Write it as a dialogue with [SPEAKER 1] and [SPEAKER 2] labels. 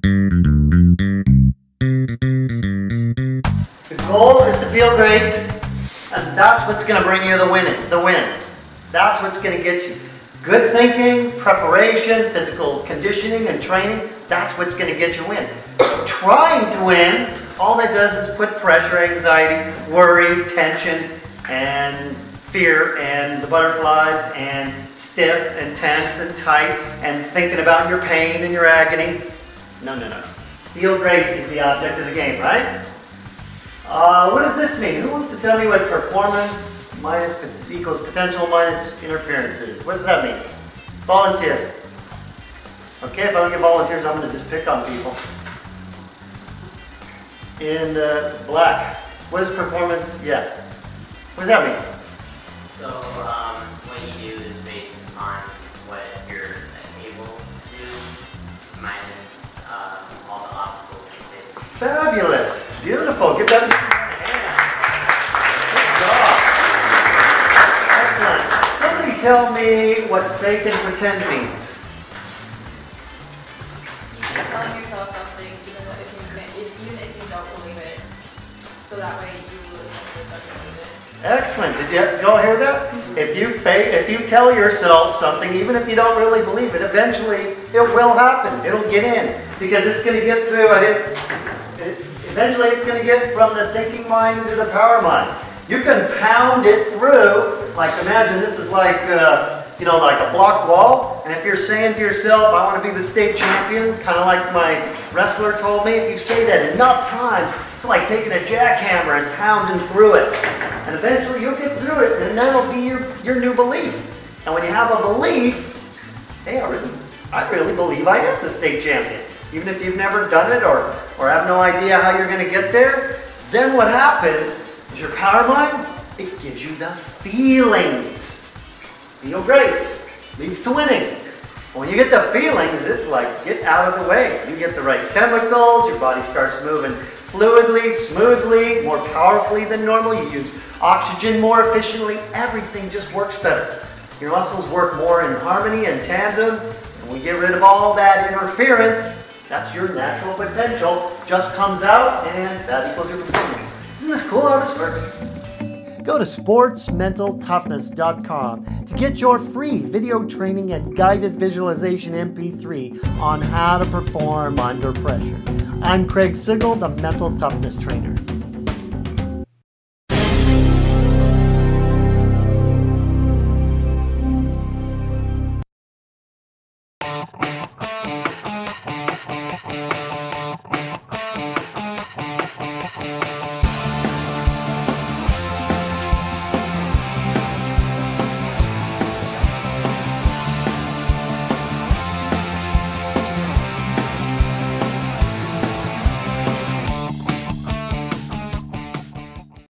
[SPEAKER 1] The goal is to feel great, and that's what's going to bring you the win the wins. That's what's going to get you. Good thinking, preparation, physical conditioning, and training, that's what's going to get you win. Trying to win, all that does is put pressure, anxiety, worry, tension, and fear, and the butterflies, and stiff, and tense, and tight, and thinking about your pain and your agony. No, no, no. Feel great is the object of the game, right? Uh, what does this mean? Who wants to tell me what performance minus equals potential minus interference is? What does that mean? Volunteer. Okay, if I don't get volunteers, I'm going to just pick on people. In the black, what is performance? Yeah. What does that mean?
[SPEAKER 2] So, um,
[SPEAKER 1] Fabulous. Beautiful. Give that a hand. Good job. Excellent. Somebody tell me what fake and pretend means.
[SPEAKER 3] You're telling yourself something even if you, even if you don't believe it. So that way you really believe it.
[SPEAKER 1] Excellent. Did you, all hear that? Mm-hmm. If you fake, if you tell yourself something, even if you don't really believe it, eventually it will happen. It'll get in because it's going to get through. I didn't, eventually, it's going to get from the thinking mind into the power mind. You can pound it through. Like imagine this is like. Uh, you know, like a block wall. And if you're saying to yourself, I want to be the state champion, kind of like my wrestler told me, if you say that enough times, it's like taking a jackhammer and pounding through it. And eventually you'll get through it, and that'll be your, your new belief. And when you have a belief, hey, I really, I really believe I am the state champion. Even if you've never done it or, or have no idea how you're going to get there, then what happens is your power mind, it gives you the feelings feel great leads to winning. When you get the feelings, it's like get out of the way. You get the right chemicals, your body starts moving fluidly, smoothly, more powerfully than normal. You use oxygen more efficiently. Everything just works better. Your muscles work more in harmony and tandem. And we get rid of all that interference. That's your natural potential. Just comes out and that equals your performance. Isn't this cool how this works? Go to sportsmentaltoughness.com to get your free video training and guided visualization MP3 on how to perform under pressure. I'm Craig Sigl, the Mental Toughness Trainer.